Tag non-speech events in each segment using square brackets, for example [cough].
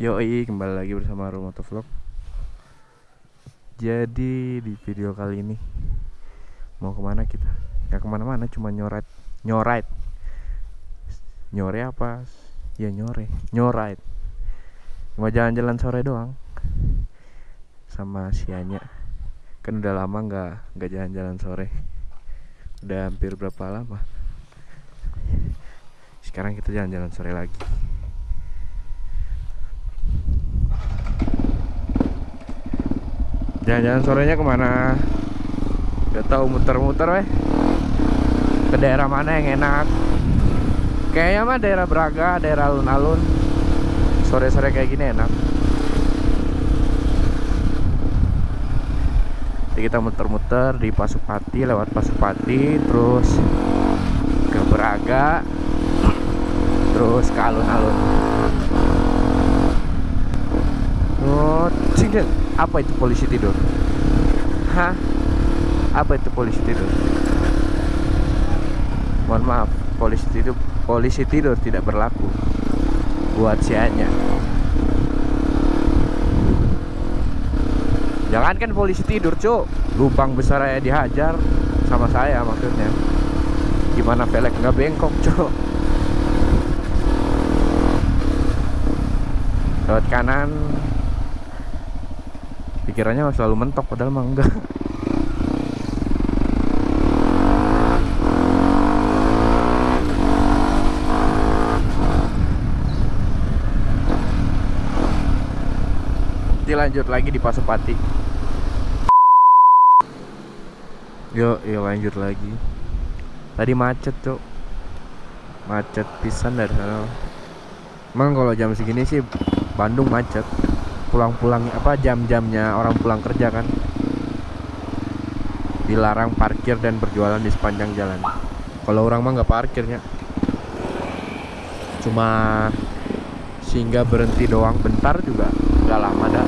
Yoi, kembali lagi bersama Rumoto Vlog. Jadi di video kali ini Mau ke mana kita? Gak ke mana-mana, cuma nyoret. Nyoret. Nyore apa? Ya nyore. Nyoret Mau jalan-jalan sore doang. Sama si Anya. Kan udah lama nggak nggak jalan-jalan sore. Udah hampir berapa lama? Sekarang kita jalan-jalan sore lagi Jalan-jalan sorenya ke mana? Gak tahu muter-muter weh. Ke daerah mana yang enak? Kayaknya mah daerah Braga, daerah alun-alun. Sore-sore kayak gini enak. Jadi kita muter-muter di Pasupati, lewat Pasupati Terus ke Braga Terus ke alun-alun. Oh, cingin. Apa itu polisi tidur? Hah? Apa itu polisi tidur? Mohon maaf, polisi tidur polisi tidur tidak berlaku buat si Anya. Jangan kan polisi tidur, Cuk. Lubang besar aja dihajar sama saya maksudnya. Gimana pelek nggak bengkok, Cuk? Lewat kanan pikirannya selalu mentok padahal mah enggak. Lanjut lagi di Pasupati. Yuk yuk lanjut lagi. Tadi macet cok macet pisan dari sana. Emang kalau jam segini sih Bandung macet pulang-pulang apa jam-jamnya orang pulang kerja kan? Dilarang parkir dan berjualan di sepanjang jalan. Kalau orang mah nggak parkirnya cuma sehingga berhenti doang bentar juga nggak lama dah.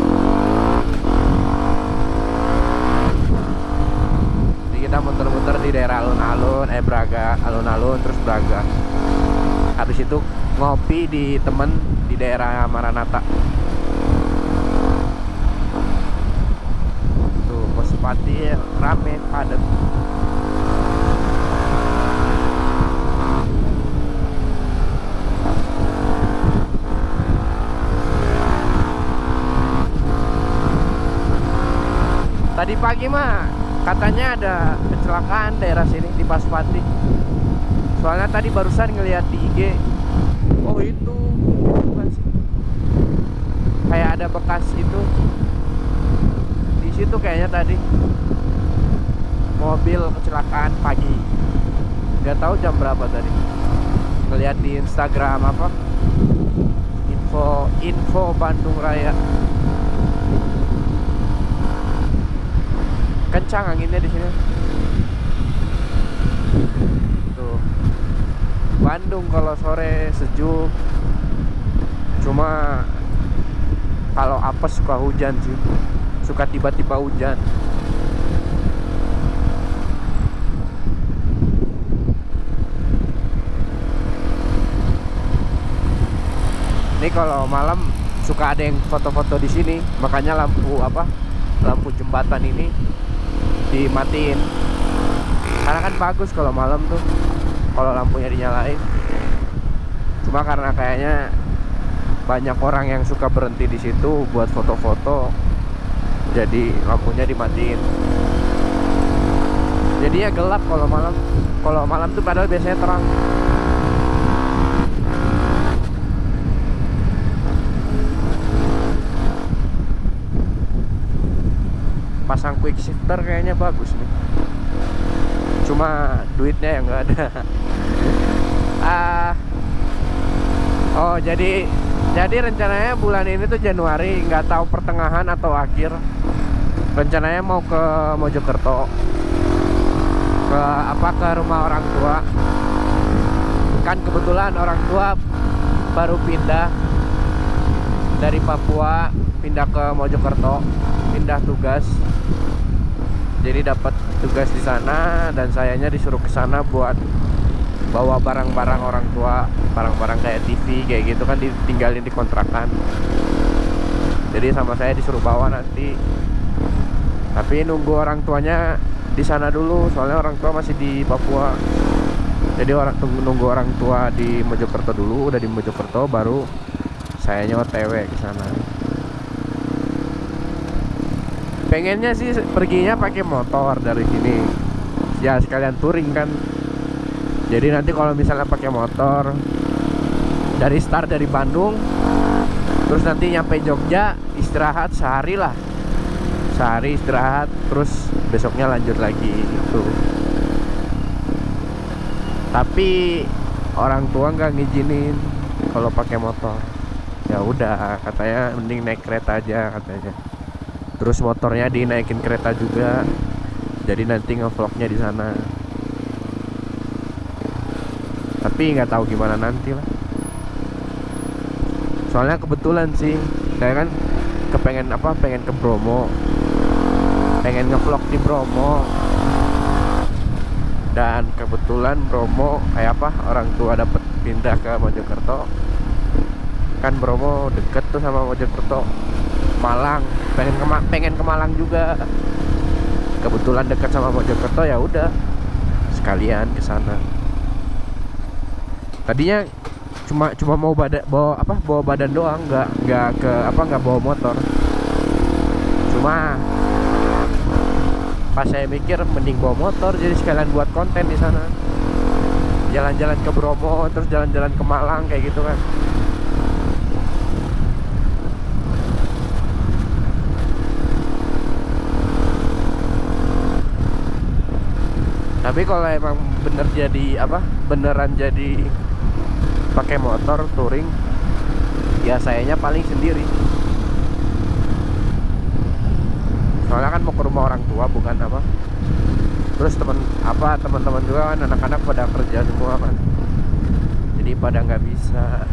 Jadi kita muter-muter di daerah alun-alun eh Braga alun-alun terus Braga. Habis itu ngopi di temen di daerah Maranata Pati rame padat. Tadi pagi mah katanya ada kecelakaan daerah sini di Paspati soalnya tadi barusan ngelihat di IG oh itu. Kayak ada bekas itu. Situ kayaknya tadi mobil kecelakaan pagi. Nggak tahu jam berapa tadi. Ngeliat di Instagram apa? Info info Bandung Raya. Kencang anginnya di sini. Tuh. Bandung kalau sore sejuk. Cuma kalau apes suka hujan sih. Suka tiba-tiba hujan kalau malam suka ada yang foto-foto di sini. Makanya lampu apa lampu jembatan ini dimatiin. Karena kan bagus kalau malam tuh kalau lampunya dinyalain. Cuma karena kayaknya banyak orang yang suka berhenti di situ buat foto-foto jadi lampunya dimatiin. Jadinya gelap kalau malam. Kalau malam tuh padahal biasanya terang pasang quick shifter kayaknya bagus nih. Cuma duitnya yang nggak ada. [laughs] Ah. Oh jadi jadi rencananya bulan ini tuh Januari nggak tahu pertengahan atau akhir. Rencananya mau ke Mojokerto. Ke apa ke rumah orang tua. Kan kebetulan orang tua baru pindah dari Papua pindah ke Mojokerto pindah tugas jadi dapat tugas di sana dan sayanya disuruh ke sana buat bawa barang-barang orang tua barang-barang kayak TV kayak gitu kan ditinggalin di kontrakan jadi sama saya disuruh bawa nanti. Tapi nunggu orang tuanya di sana dulu soalnya orang tua masih di Papua. Jadi orang tunggu nunggu orang tua di Mojokerto dulu udah di Mojokerto baru saya OTW ke sana pengennya sih perginya pakai motor dari sini. Ya sekalian touring kan. Jadi nanti kalau misalnya pakai motor dari start dari Bandung terus nanti nyampe Jogja istirahat sehari lah. Sehari istirahat terus besoknya lanjut lagi itu tapi orang tua nggak ngizinin kalau pakai motor. Ya udah katanya mending naik kereta aja katanya terus motornya dinaikin kereta juga. Jadi nanti ngevlognya di sana. Tapi nggak tahu gimana nanti lah. Soalnya kebetulan sih saya kan kepengen apa pengen ke Bromo. Pengen ngevlog di Bromo. Dan kebetulan Bromo kayak apa orang tua dapat pindah ke Mojokerto. Kan Bromo deket tuh sama Mojokerto. Malang pengen ke pengen ke Malang juga. Kebetulan dekat sama Mojokerto ya udah. Sekalian ke sana. Tadinya cuma cuma mau badan bawa apa bawa badan doang nggak nggak ke apa nggak bawa motor. Cuma pas saya mikir mending bawa motor jadi sekalian buat konten di sana. Jalan-jalan ke Bromo terus jalan-jalan ke Malang kayak gitu kan tapi kalau emang bener jadi apa beneran jadi pakai motor touring ya sayanya paling sendiri. Soalnya kan mau ke rumah orang tua bukan apa. Terus teman apa teman-teman juga kan anak-anak pada kerja semua kan. Jadi pada nggak bisa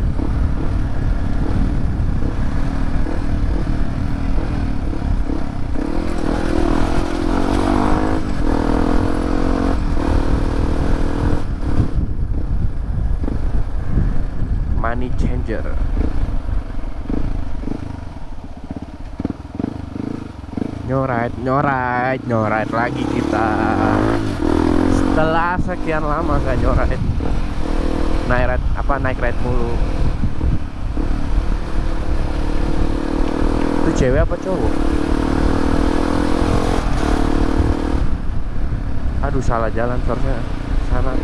money changer. Nyorait nyorait nyorait lagi kita. Setelah sekian lama gak nyorait. Naik ride, apa naik ride mulu. Itu cewek apa cowok? Aduh salah jalan seharusnya. Sana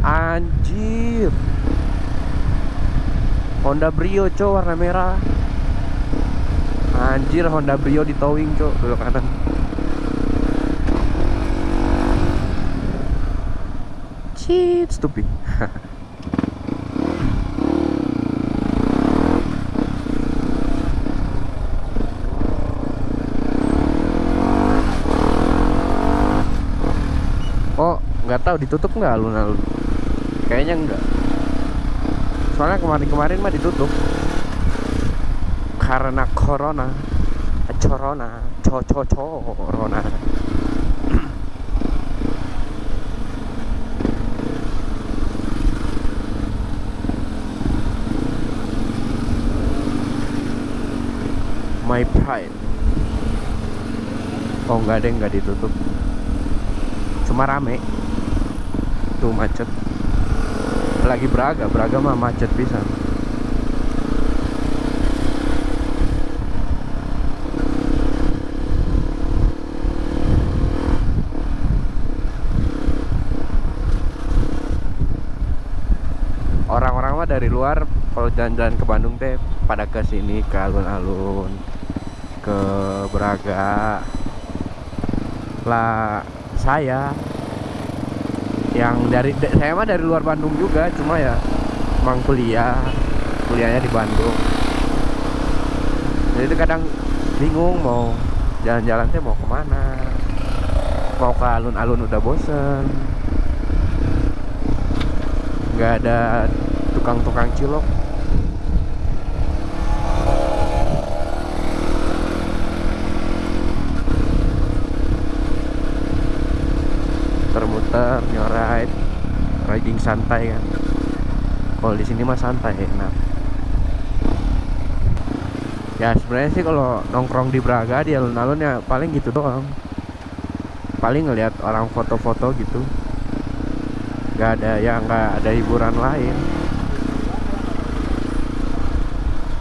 Anjir Honda Brio cok warna merah. Anjir Honda Brio di towing cok belok kanan. Cheat stupid. [laughs] Oh nggak tahu ditutup nggak alun-alun? Kayaknya enggak soalnya kemarin-kemarin mah ditutup. Karena corona. Corona. Co co corona. [clears throat] My pride. Oh enggak deh enggak ditutup. Cuma rame. Tuh macet lagi Braga Braga mah macet bisa. Orang-orang mah dari luar kalau jalan-jalan ke Bandung teh pada ke sini ke alun-alun ke Braga. Lah saya yang dari saya mah dari luar Bandung juga cuma ya emang kuliah. Kuliahnya di Bandung. Jadi itu kadang bingung mau jalan-jalan teh mau ke mana. Mau ke alun-alun udah bosen. Nggak ada tukang-tukang cilok muter-muter nyoride riding santai kan? Kalau di sini mah santai enak. Ya sebenarnya sih kalau nongkrong di Braga di alun-alun ya paling gitu doang. Paling ngelihat orang foto-foto gitu. Nggak ada ya nggak ada hiburan lain.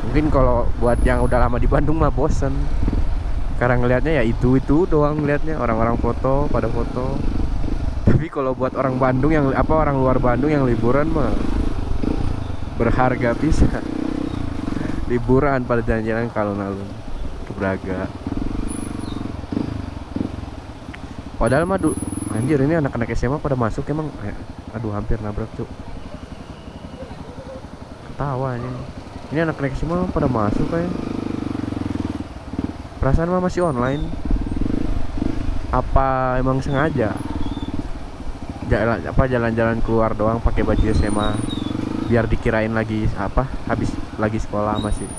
Mungkin kalau buat yang udah lama di Bandung mah bosen. Karena ngelihatnya ya itu itu doang ngelihatnya. Orang-orang foto pada foto tapi kalau buat orang Bandung yang apa orang luar Bandung yang liburan mah berharga bisa. [laughs] Liburan pada jalan-jalan kalau alun ke Braga. Padahal mah anjir ini anak-anak SMA pada masuk emang eh, aduh hampir nabrak tuh ketawa ini ini anak-anak SMA pada masuk kayak perasaan mah masih online. Apa emang sengaja jalan apa jalan-jalan keluar doang pakai baju SMA biar dikirain lagi apa habis lagi sekolah masih.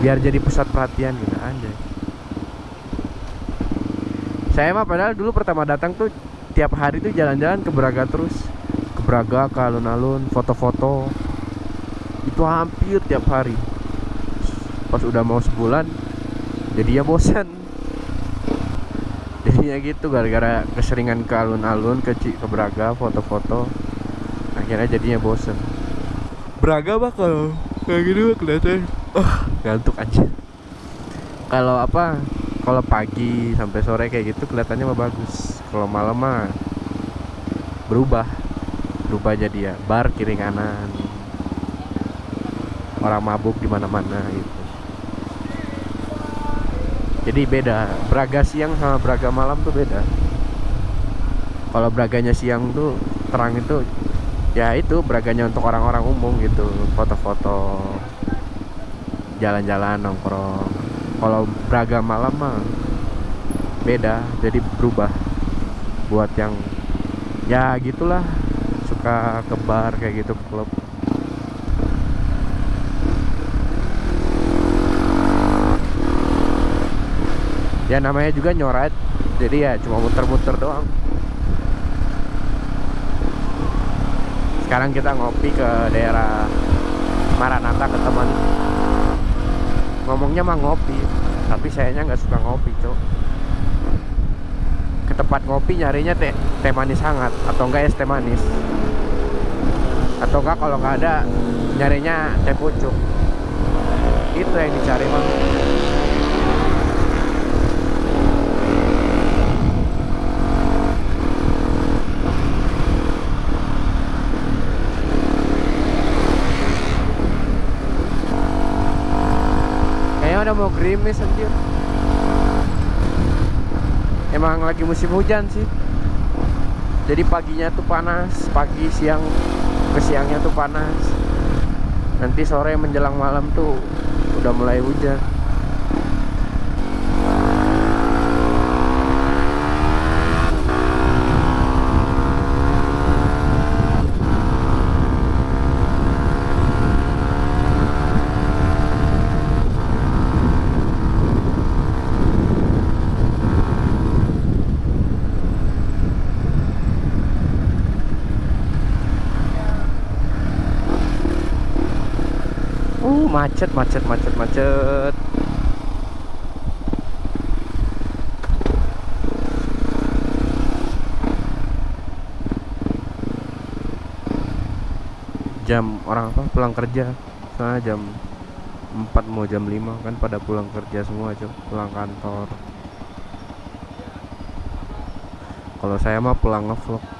Biar jadi pusat perhatian gitu aja saya mah padahal dulu pertama datang tuh tiap hari tuh jalan-jalan ke Braga terus. Ke Braga ke alun-alun foto-foto. Itu hampir tiap hari. Pas udah mau sebulan jadi ya bosan jadinya gitu gara-gara keseringan ke alun-alun ke ke Braga foto-foto. Akhirnya jadinya bosan Braga bakal kayak gini mah kelihatan oh ngantuk aja kalau apa kalau pagi sampai sore kayak gitu kelihatannya mah bagus. Kalau malam mah berubah berubah jadi ya bar kiri kanan. Orang mabuk di mana-mana gitu jadi beda. Braga siang sama Braga malam tuh beda. Kalau Braganya siang tuh terang itu ya itu Braganya untuk orang-orang umum gitu. Foto-foto jalan-jalan nongkrong. Kalau Braga malam mah beda jadi berubah. Buat yang ya gitulah. Suka ke bar kayak gitu klub ya namanya juga nyoret. Jadi ya cuma muter-muter doang. Sekarang kita ngopi ke daerah Maranata ke teman. Ngomongnya mah ngopi tapi sayanya nggak suka ngopi cok ke tempat ngopi nyarinya teh teh manis hangat atau enggak es teh manis. Atau enggak kalau nggak ada nyarinya teh pucuk. Itu yang dicari mah udah mau gerimis anjir. Emang lagi musim hujan sih. Jadi paginya tuh panas pagi siang ke siangnya tuh panas. Nanti sore menjelang malam tuh udah mulai hujan macet macet macet macet. Jam orang apa? Pulang kerja. Soalnya jam 4 mau jam 5 kan pada pulang kerja semua aja pulang kantor. Kalau saya mah pulang ngevlog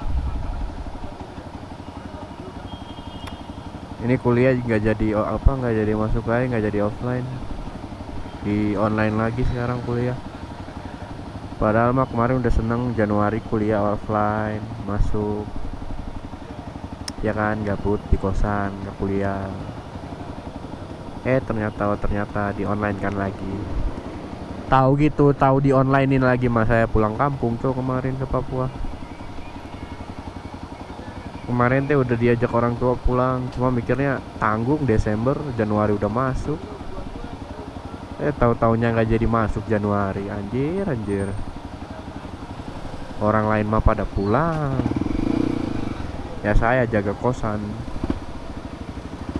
ini kuliah nggak jadi apa nggak jadi masuk lagi nggak jadi offline. Di online lagi sekarang kuliah. Padahal mah kemarin udah seneng Januari kuliah offline masuk. Ya kan gabut di kosan nggak kuliah. Eh ternyata oh, ternyata di online kan lagi. Tahu gitu tahu di onlinein lagi mas saya pulang kampung tuh kemarin ke Papua kemarin teh udah diajak orang tua pulang cuma mikirnya tanggung Desember Januari udah masuk. Eh tahu taunya nggak jadi masuk Januari. Anjir anjir. Orang lain mah pada pulang. Ya saya jaga kosan.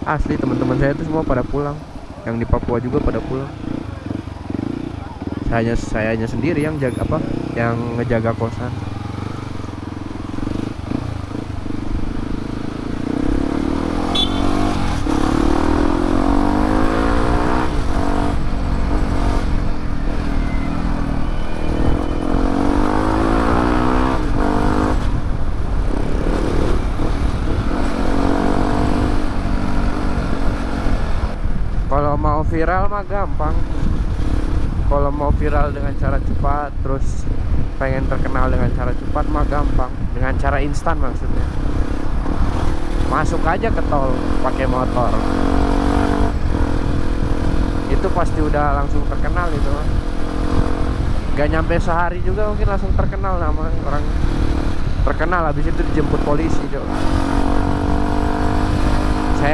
Asli teman-teman saya itu semua pada pulang. Yang di Papua juga pada pulang. Saya sayanya sendiri yang jaga apa yang ngejaga kosan kalau mau viral mah gampang. Kalau mau viral dengan cara cepat terus pengen terkenal dengan cara cepat mah gampang. Dengan cara instan maksudnya. Masuk aja ke tol pakai motor. Itu pasti udah langsung terkenal itu mah. Gak nyampe sehari juga mungkin langsung terkenal nama orang. Terkenal habis itu dijemput polisi coba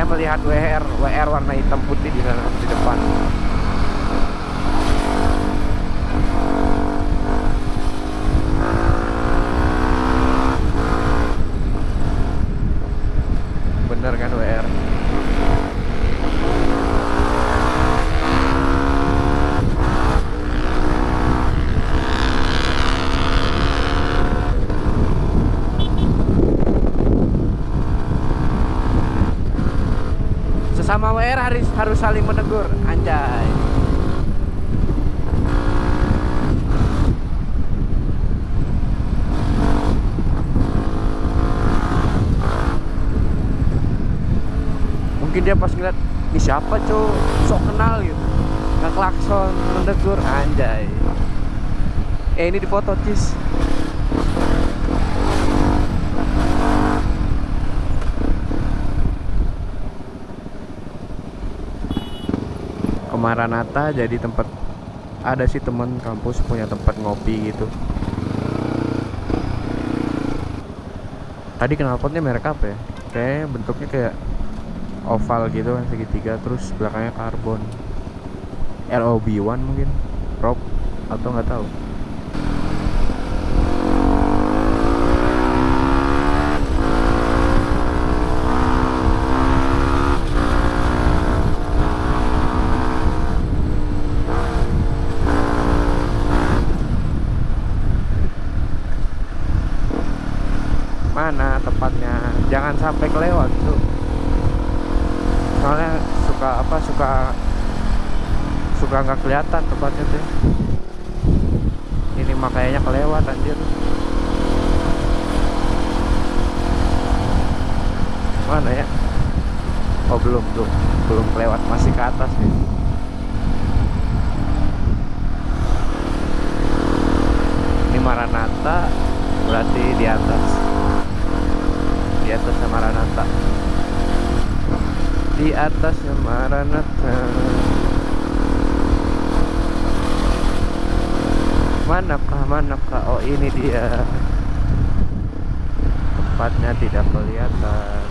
melihat WR WR warna hitam putih di depan bener kan WR WR harus harus saling menegur. Anjay. Mungkin dia pas ngeliat ini siapa cuy sok kenal gitu. Nggak klakson menegur. Anjay. Eh ini dipoto cis ke Maranatha jadi tempat ada sih temen kampus punya tempat ngopi gitu. Tadi knalpotnya merek apa ya? Kayak bentuknya kayak oval gitu kan segitiga terus belakangnya karbon. LOB1 mungkin? Rob? Atau nggak tahu mana tempatnya jangan sampai kelewat tuh soalnya suka apa suka suka nggak kelihatan tempatnya tuh. Ini makanya kelewat anjir. Mana ya? Oh belum belum. Belum kelewat masih ke atas nih. Ini Maranatha berarti di atas. Di atas Maranatha. Di atas Maranatha manakah manakah? Oh ini dia. Tempatnya tidak kelihatan.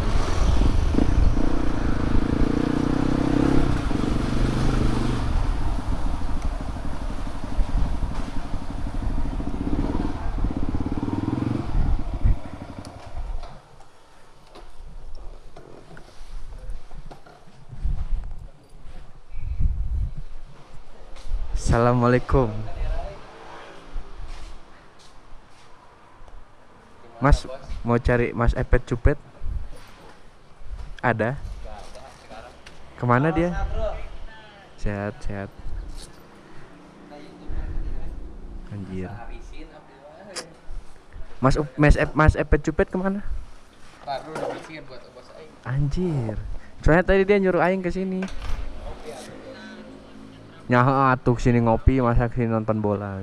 Assalamualaikum Mas mau cari Mas Epet Cupet? Ada? Ke mana dia? Sehat, sehat Anjir Mas Mas, Ep- Mas Epet Cupet ke mana? Anjir Soalnya tadi dia nyuruh Aing ke sini. Nyaha atuh sini ngopi masa sini nonton bola.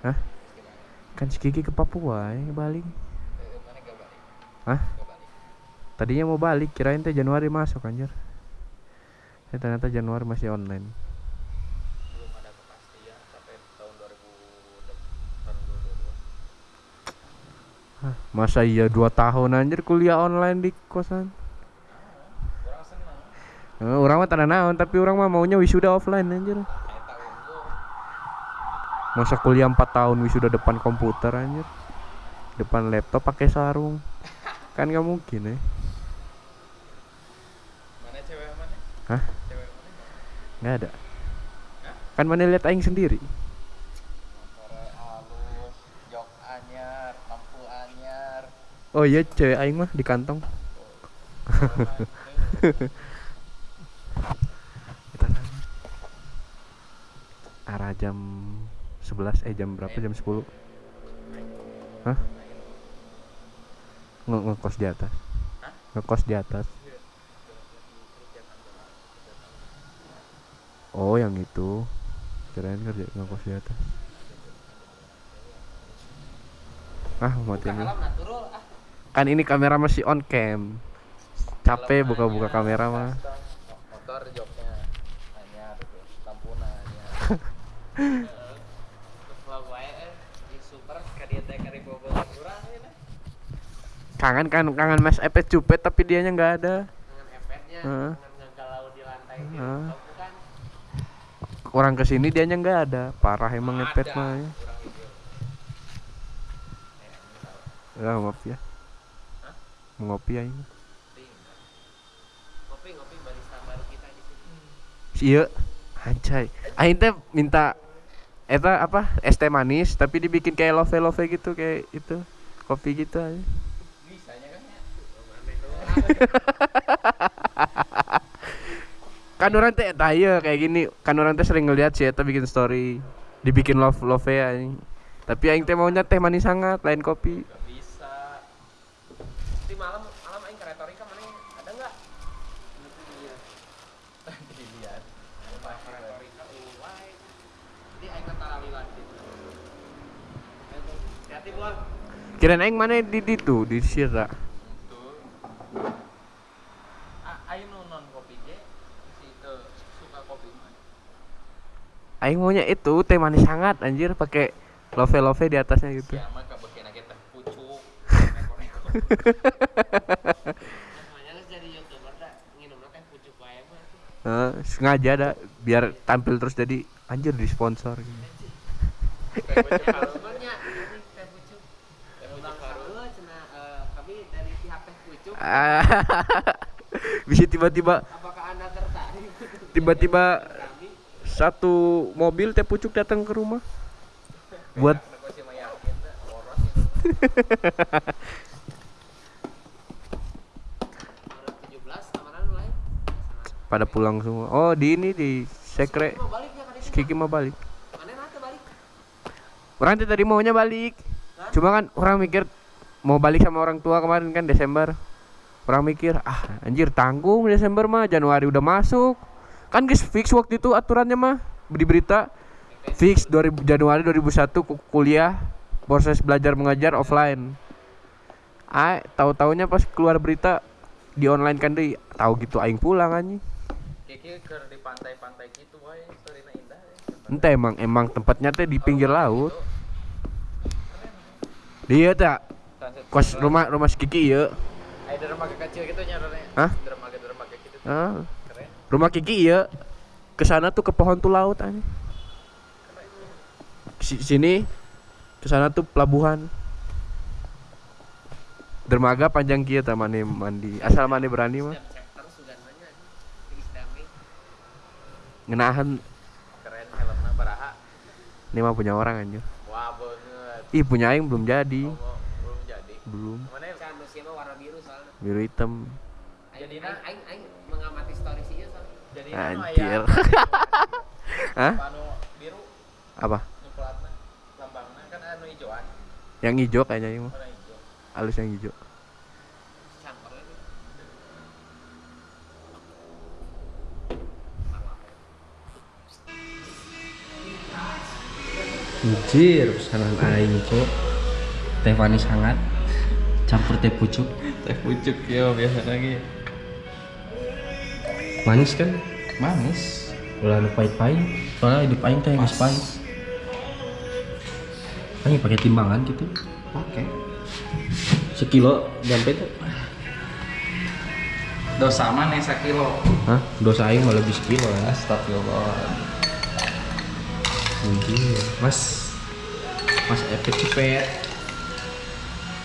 Hah? Kan si Kiki ke Papua ya balik. Hah? Tadinya mau balik, kirain teh Januari masuk anjir. Eh ternyata Januari masih online. belum ada kepastian sampai tahun 2000 tahun 2022 Hah, masa iya 2 tahun anjir kuliah online di kosan? Eh, orang mah tanda naon tapi orang mah maunya wisuda offline anjir. Masa kuliah 4 tahun wisuda depan komputer anjir. Depan laptop pakai sarung. Kan nggak mungkin ya Mana cewek mana? Hah? Cewek mana? nggak ada. Kan mana lihat aing sendiri? Motor halus, jok anyar, lampu anyar. oh iya cewek aing mah di kantong. [laughs] Kita kan arah jam 11 eh jam berapa? Jam 10 Hah? Nge ngekos di atas. Ngekos di atas. Oh yang itu. Kirain kerja ngekos di atas. Ah mati ini ah. kan ini kamera masih on cam. Capek buka-buka kamera mah Motor joknya anyar tuh, lampu anyar. Kalau wae eh di super ka dieu teh kari bobol kurang ya nah. Kangen kan kangen mas epet cupet tapi dianya nggak ada. Di lantai. Bukan orang ke sini dianya nggak ada. Parah emang epet ada, mah ya. Hijau. Eh, ngopi ya? Hah? ngopi ya ini? Ngopi ngopi barista baru kita di sini. iya. Anjay. Aing teh minta eta apa es teh manis tapi dibikin kayak love love gitu kayak itu kopi gitu aja. kan. [laughs] kan orang teh ieu kayak gini kan orang teh sering ngeliat sih eta bikin story dibikin love love ya anjing. tapi aing teh maunya teh manis hangat lain kopi Gak bisa. Nanti malam malam aing ke retorika mana ada nggak? Nanti dilihat. dilihat. Pas ke retorika uai. Jadi aing tara liwat. Hati buah. kirain aing mana di tuh di. Aing nu non kopi ge si itu suka kopi mah. aing maunya itu teh manis hangat anjir pakai love love di atasnya gitu mah kabeukeun ge teh pucuk. Heeh, sengaja dah biar tampil terus jadi anjir di sponsor gitu. Teh pucuk harunya teh pucuk. Teh pucuk harum cenah eh, kami dari pihak teh pucuk. Ah, [laughs] bisa tiba-tiba tiba-tiba satu mobil teh pucuk datang ke rumah. Buat Aku sih mah yakin dah boros itu. Nomor 17 kemarin mulai. [laughs] pada pulang semua. Oh di ini di sekre. Ya Kiki mau balik. Balik? orang tadi maunya balik. Cuma kan orang mikir mau balik sama orang tua kemarin kan Desember orang mikir ah anjir tanggung Desember mah Januari udah masuk. Kan guys fix waktu itu aturannya mah di berita fix 2000 Januari 2001 ku- kuliah proses belajar mengajar offline. Ah tahu taunya pas keluar berita di online kan deh tahu gitu aing pulang anjing. Kiki di pantai-pantai gitu wae, indah ya. ente emang emang tempatnya teh di pinggir laut. dia tak kos Sunrise. rumah rumah si Kiki ya Aya dermaga kecil gitu nyarane. Hah? Dermaga dermaga gitu. ah, Keren. rumah Kiki ya ke sana tuh ke pohon tuh laut anjing Si- sini ke sana tuh pelabuhan dermaga panjang kia tak mandi asal mandi berani mah ngenahan Keren helmna baraha. ini mah punya orang anjir Wah banget. ih punya aing belum jadi Oh, mau- belum jadi. belum Mana ya? Kan manusia mah warna biru hitam Jadi aing aing aing mengamati story sih soalnya. Jadi Anjir. [laughs] Hah? Anu biru apa nu platna lambangna kan anu hijauan. yang hijau kayaknya ini mah halus yang hijau. Anjir, pesanan aing, Cuk. Teh manis hangat campur teh pucuk. Teh pucuk ya biasa lagi. Manis kan? Manis. Ulah anu pahit-pahit. Soalnya hidup aing teh geus pahit. Aing pakai timbangan gitu. Oke. Sekilo nyampe tuh. Dosa mana sekilo? Hah? Dosa aing mah lebih sekilo kan. Astagfirullah. Anjir, Mas Mas Epet cepet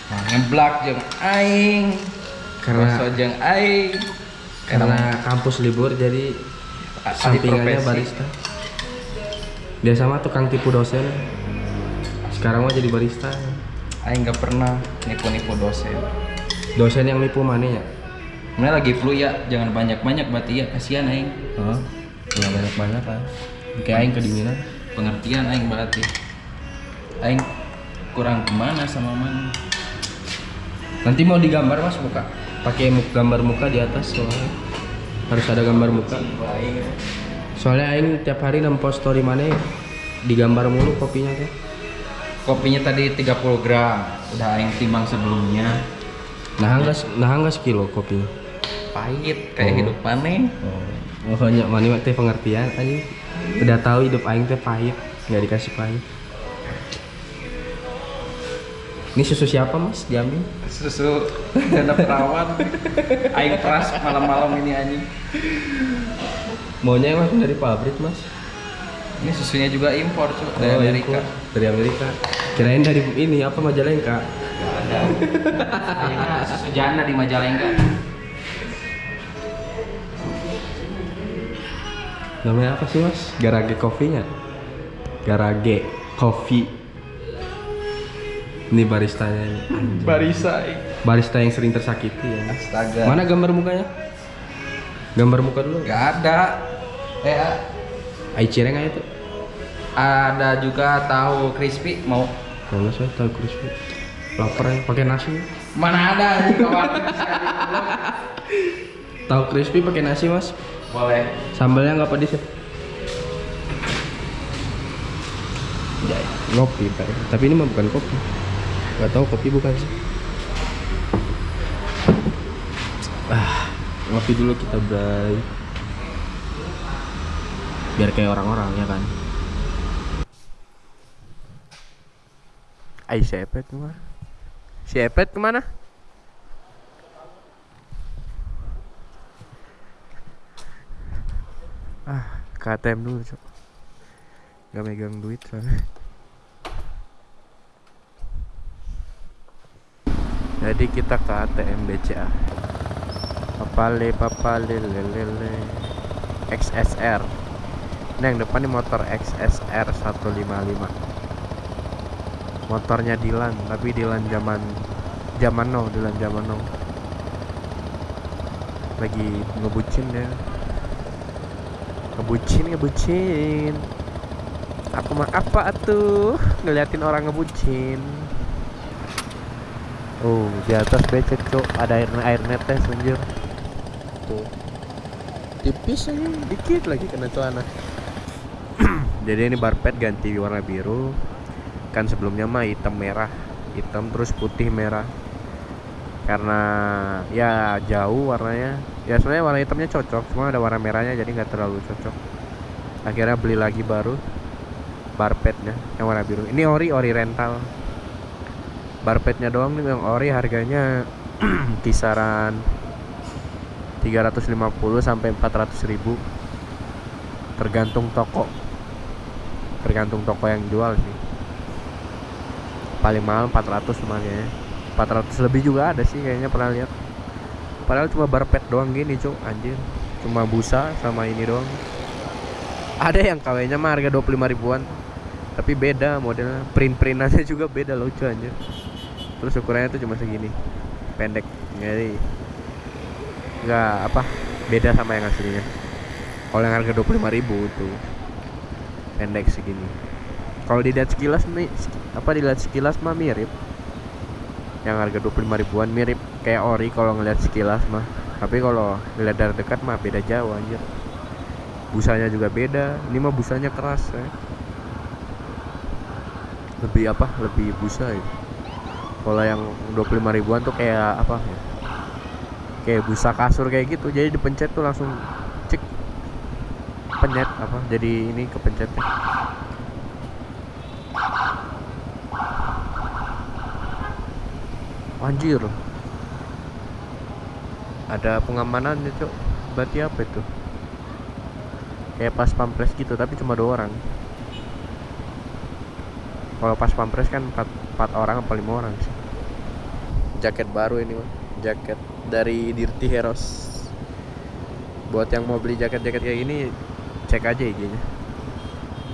Nah, ngeblak jeung aing. Karena- jeung aing. karena kampus libur jadi sampingannya barista. Biasa mah tukang tipu dosen. Sekarang mah jadi barista. aing nggak pernah nipu-nipu dosen. Dosen yang nipu mana ya? Mana lagi flu ya, jangan banyak-banyak berarti ya kasihan aing. Oh, nggak banyak banyak kan. Kayak aing kedinginan. Pengertian aing berarti. Aing kurang ke mana sama mana? Nanti mau digambar mas muka. Pakai gambar muka di atas soalnya. Harus ada gambar muka. Soalnya aing tiap hari nempost story mana digambar mulu kopinya tuh. kopinya tadi 30 gram udah aing timbang sebelumnya Nah enggak nah enggak sekilo kopinya. pahit kayak Oh. hidup aneh Oh, banyak mana teh pengertian aja. Udah tahu hidup aing teh pahit, nggak dikasih pahit. Ini susu siapa mas? Diambil? susu dana perawat aing peras malam-malam ini anjing Maunya emang dari pabrik mas? ini susunya juga impor cuy dari Oh, Amerika impor. Dari Amerika. Kirain dari ini apa Majalengka? ada Aing mah susu janda di Majalengka Namanya apa sih mas? Garage Coffee-nya? Garage Coffee. Ini baristanya ini. Aing. Barista yang sering tersakiti ya. astaga Mana gambar mukanya? Gambar muka dulu. nggak ada eh ah, Ai cireng aja tuh. ada juga tahu crispy mau Kalau saya tahu crispy. Lapar ya, pakai nasi. mana ada anjing kawan Tahu crispy pakai nasi mas. boleh Sambalnya nggak pedes ya? Ya, ngopi Pak. Tapi ini mah bukan kopi. Gak tahu kopi bukan sih. Ah, ngopi dulu kita bray. Biar kayak orang-orang ya kan. Ai si Epet ke mana? Si Epet ke mana? Ah, ke ATM dulu cok Gak megang duit soalnya Jadi kita ke ATM BCA Papale papale lelele XSR Ini yang depan ini motor XSR 155 motornya Dilan tapi Dilan zaman zaman now Dilan zaman now. Lagi ngebucin ya ngebucin ngebucin. Aku mah apa atuh ngeliatin orang ngebucin oh di atas becek cok. Ada air air netes anjir. Tuh. Tipis aja dikit lagi kena celana. [clears throat] Jadi ini barpet ganti warna biru. Kan sebelumnya mah hitam merah. Hitam terus putih merah. Karena ya jauh warnanya. Ya sebenarnya warna hitamnya cocok. Cuma ada warna merahnya jadi nggak terlalu cocok. Akhirnya beli lagi baru barpetnya yang warna biru. Ini ori ori rental barpetnya doang nih yang ori harganya [clears throat] kisaran 350 sampai 400 ribu. Tergantung toko. Tergantung toko yang jual sih. Paling mahal 400 cuma kayaknya 400 lebih juga ada sih kayaknya pernah lihat. Padahal cuma barpet doang gini cuk. Anjir. Cuma busa sama ini doang. Ada yang KW nya mah harga 25 ribuan. Tapi beda modelnya. Print printannya [laughs] juga beda lucu anjir terus ukurannya tuh cuma segini. Pendek. Jadi nggak apa beda sama yang aslinya. Kalau yang harga 25 ribu tuh pendek segini. Kalau dilihat sekilas nih apa dilihat sekilas mah mirip. Yang harga 25 ribuan mirip kayak ori kalau ngeliat sekilas mah. Tapi kalau ngeliat dari dekat mah beda jauh anjir. Busanya juga beda. Ini mah busanya keras ya. lebih apa? Lebih busa ya kalau yang 25 ribuan tuh kayak apa ya kayak busa kasur kayak gitu jadi dipencet tuh langsung cek penyet apa jadi ini kepencetnya Anjir. Ada pengamanan Cok. Berarti apa itu? Kayak pas pampres gitu, tapi cuma dua orang. kalau pas pampres kan 4, 4 orang apa 5 orang sih jaket baru ini mah jaket dari Dirty Heroes. Buat yang mau beli jaket-jaket kayak gini cek aja IG-nya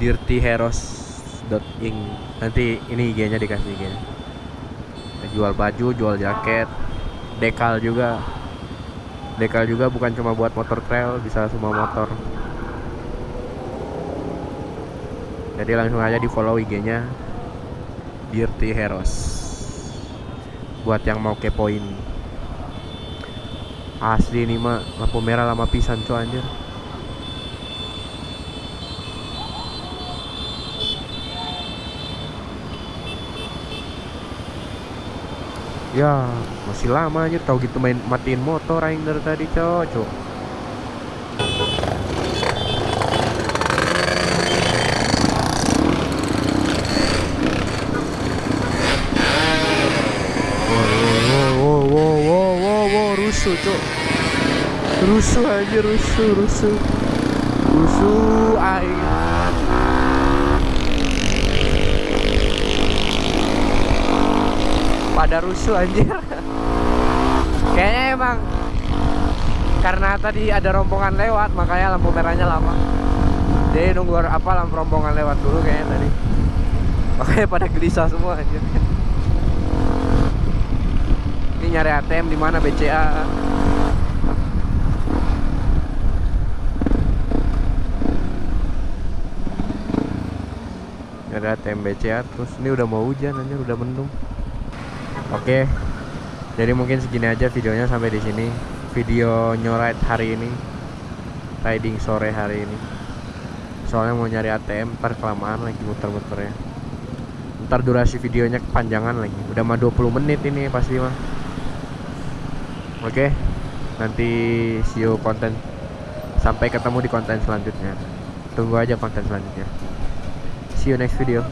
dirtyheroes.ing nanti ini IG-nya dikasih IG-nya jual baju jual jaket. Dekal juga. Dekal juga bukan cuma buat motor trail bisa semua motor. Jadi langsung aja di follow IG-nya Dirty Heroes buat yang mau kepoin. Asli nih mah lampu merah lama pisan coy anjir. Ya, masih lama aja tahu gitu main matiin motor aing tadi, cocok. Rusuh, cok. Rusuh aja, rusuh, rusuh. Rusuh aing. pada rusuh anjir [laughs] kayaknya emang karena tadi ada rombongan lewat makanya lampu merahnya lama jadi nunggu apa lampu rombongan lewat dulu kayaknya tadi makanya pada gelisah semua anjir nyari ATM di mana BCA nyari ATM BCA terus ini udah mau hujan anjir udah mendung Oke. Jadi mungkin segini aja videonya sampai di sini. Video nyoride hari ini. Riding sore hari ini. Soalnya mau nyari ATM, ntar lagi muter-muter ya. Ntar durasi videonya kepanjangan lagi. Udah mah 20 menit ini pasti mah. Oke. Nanti see you konten sampai ketemu di konten selanjutnya. Tunggu aja konten selanjutnya. See you next video.